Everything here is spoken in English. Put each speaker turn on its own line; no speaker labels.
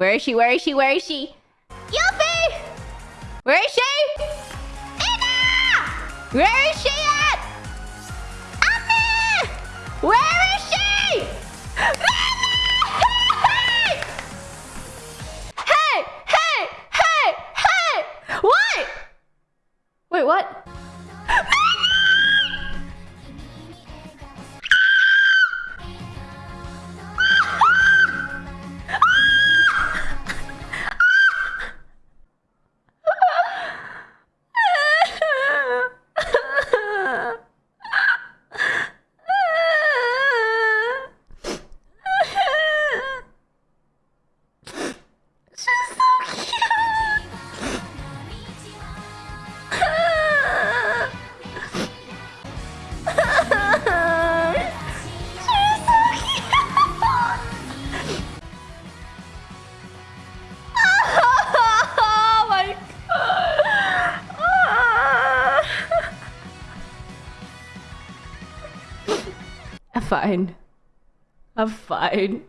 Where is she? Where is she? Where is she? Yuffie! Where is she? Ina! Where is she at? Ami! Where is she? hey! Hey! Hey! Hey! What? Wait, what? I'm fine. I'm fine.